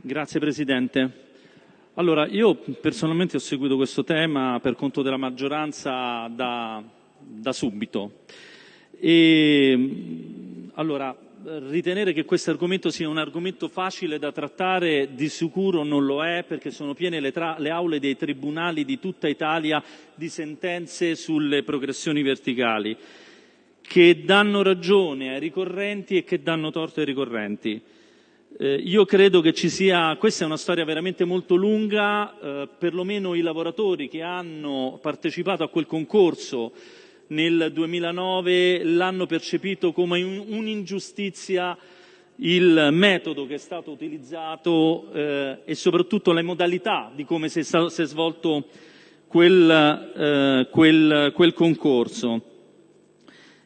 Grazie Presidente. Allora, io personalmente ho seguito questo tema per conto della maggioranza da, da subito. E, allora, ritenere che questo argomento sia un argomento facile da trattare di sicuro non lo è perché sono piene le, le, aule dei tribunali di tutta Italia di sentenze sulle progressioni verticali che danno ragione ai ricorrenti e che danno torto ai ricorrenti. Eh, io credo che ci sia, questa è una storia veramente molto lunga, eh, perlomeno i lavoratori che hanno partecipato a quel concorso nel 2009 l'hanno percepito come un'ingiustizia il metodo che è stato utilizzato eh, e soprattutto le modalità di come si è, stato, si è svolto quel, eh, quel, quel, concorso.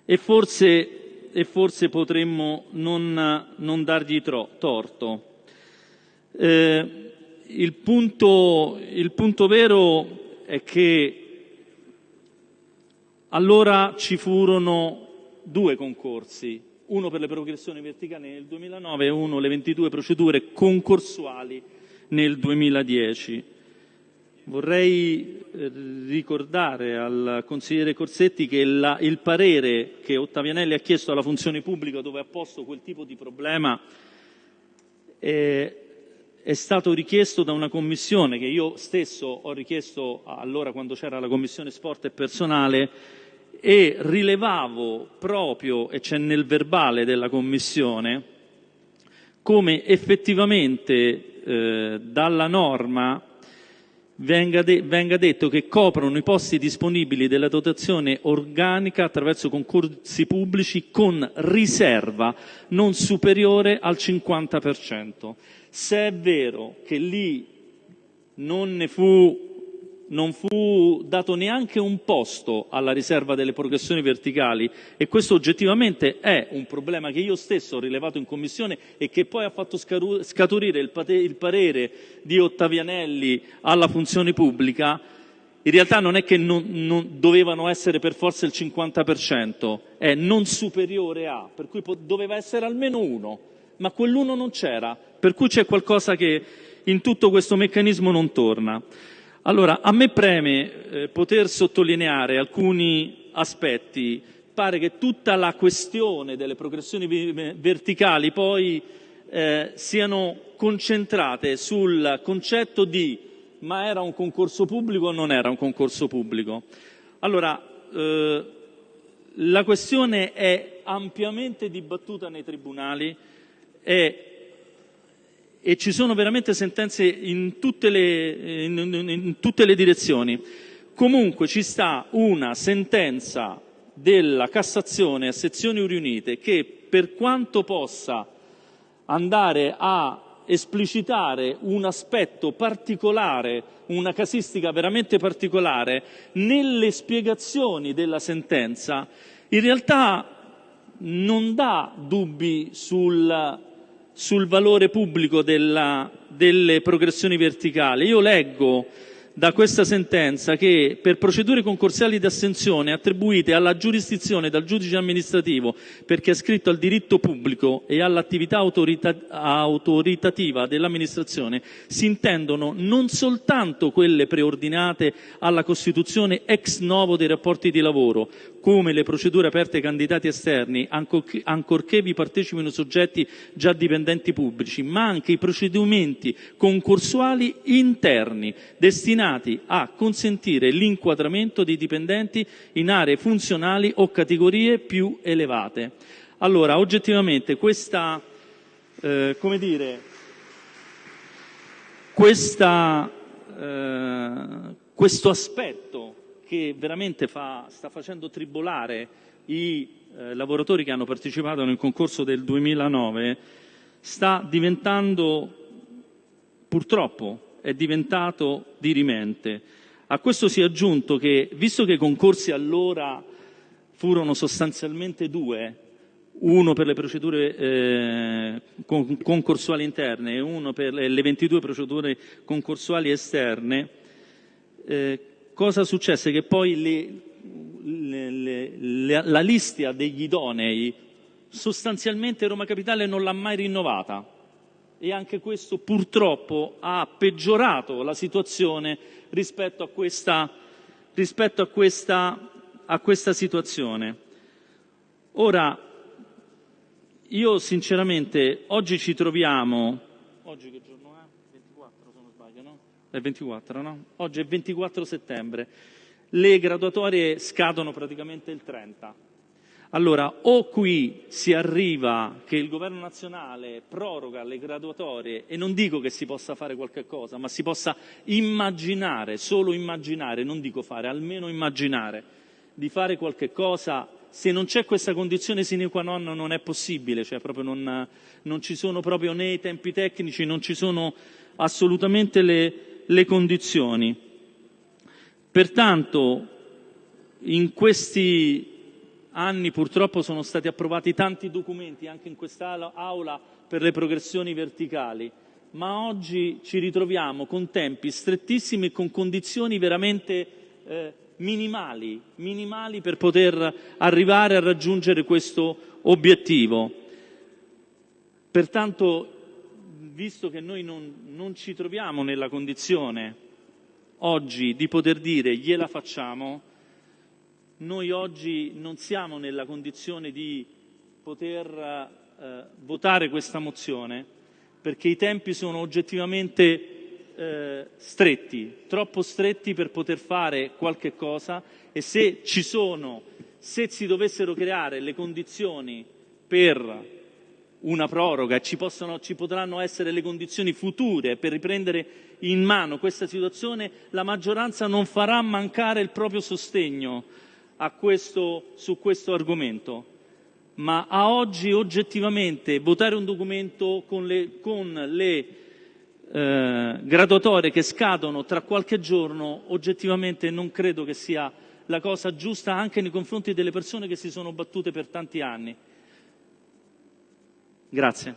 E forse, e forse potremmo non, non dargli torto. Eh, il, punto, il punto vero è che allora ci furono due concorsi, uno per le progressioni verticali nel 2009 e uno le 22 procedure concorsuali nel 2010. Vorrei eh, ricordare al consigliere Corsetti che la, il parere che Ottavianelli ha chiesto alla funzione pubblica dove ha posto quel tipo di problema è, è stato richiesto da una commissione che io stesso ho richiesto allora quando c'era la commissione sport e personale e rilevavo proprio, e c'è nel verbale della Commissione, come effettivamente eh, dalla norma venga, de venga, detto che coprono i posti disponibili della dotazione organica attraverso concorsi pubblici con riserva non superiore al 50%. Se è vero che lì non ne fu non fu dato neanche un posto alla riserva delle progressioni verticali e questo oggettivamente è un problema che io stesso ho rilevato in Commissione e che poi ha fatto scaturire il, parere di Ottavianelli alla funzione pubblica, in realtà non è che non, non dovevano essere per forza il 50%, è non superiore a, per cui doveva essere almeno uno, ma quell'uno non c'era, per cui c'è qualcosa che in tutto questo meccanismo non torna. Allora, a me preme eh, poter sottolineare alcuni aspetti. Pare che tutta la questione delle progressioni verticali poi eh, siano concentrate sul concetto di ma era un concorso pubblico o non era un concorso pubblico. Allora, eh, la questione è ampiamente dibattuta nei tribunali, è e ci sono veramente sentenze in tutte le, in, in, tutte le direzioni. Comunque ci sta una sentenza della Cassazione a sezioni riunite che per quanto possa andare a esplicitare un aspetto particolare, una casistica veramente particolare, nelle spiegazioni della sentenza, in realtà non dà dubbi sul sul valore pubblico della, delle progressioni verticali. Io leggo da questa sentenza che per procedure concorsiali di assenzione attribuite alla giurisdizione dal giudice amministrativo perché è scritto al diritto pubblico e all'attività autorita autoritativa dell'amministrazione si intendono non soltanto quelle preordinate alla costituzione ex novo dei rapporti di lavoro, come le procedure aperte ai candidati esterni, ancorché vi partecipino soggetti già dipendenti pubblici, ma anche i procedimenti concorsuali interni destinati a consentire l'inquadramento dei dipendenti in aree funzionali o categorie più elevate. Allora, oggettivamente questa, eh, come dire, questa, eh, questo aspetto che veramente fa, sta facendo tribolare i eh, lavoratori che hanno partecipato nel concorso del 2009 sta diventando, purtroppo, è diventato dirimente. A questo si è aggiunto che, visto che i concorsi allora furono sostanzialmente due, uno per le procedure eh, concorsuali interne e uno per le 22 procedure concorsuali esterne, eh, cosa successe? Che poi le, le, le, la lista degli idonei sostanzialmente Roma Capitale non l'ha mai rinnovata e anche questo purtroppo ha peggiorato la situazione rispetto a questa, rispetto a questa, a questa situazione. Ora, io sinceramente oggi ci troviamo, oggi che giorno è? 24 se non sbaglio, no? È 24, no? Oggi è 24 settembre, le graduatorie scadono praticamente il 30 allora, o qui si arriva che il governo nazionale proroga le graduatorie e non dico che si possa fare qualche cosa, ma si possa immaginare, solo immaginare, non dico fare, almeno immaginare di fare qualche cosa, se non c'è questa condizione sine qua non non è possibile, cioè proprio non, non ci sono proprio né i tempi tecnici, non ci sono assolutamente le, le condizioni. Pertanto in questi anni purtroppo sono stati approvati tanti documenti anche in quest'Aula per le progressioni verticali, ma oggi ci ritroviamo con tempi strettissimi e con condizioni veramente eh, minimali, minimali per poter arrivare a raggiungere questo obiettivo. Pertanto, visto che noi non, non ci troviamo nella condizione oggi di poter dire gliela facciamo, noi oggi non siamo nella condizione di poter eh, votare questa mozione perché i tempi sono oggettivamente eh, stretti, troppo stretti per poter fare qualche cosa e se ci sono, se si dovessero creare le condizioni per una proroga, ci, possono, ci potranno essere le condizioni future per riprendere in mano questa situazione, la maggioranza non farà mancare il proprio sostegno questo, su questo argomento, ma a oggi oggettivamente votare un documento con le, con le eh, graduatorie che scadono tra qualche giorno, oggettivamente non credo che sia la cosa giusta anche nei confronti delle persone che si sono battute per tanti anni. Grazie.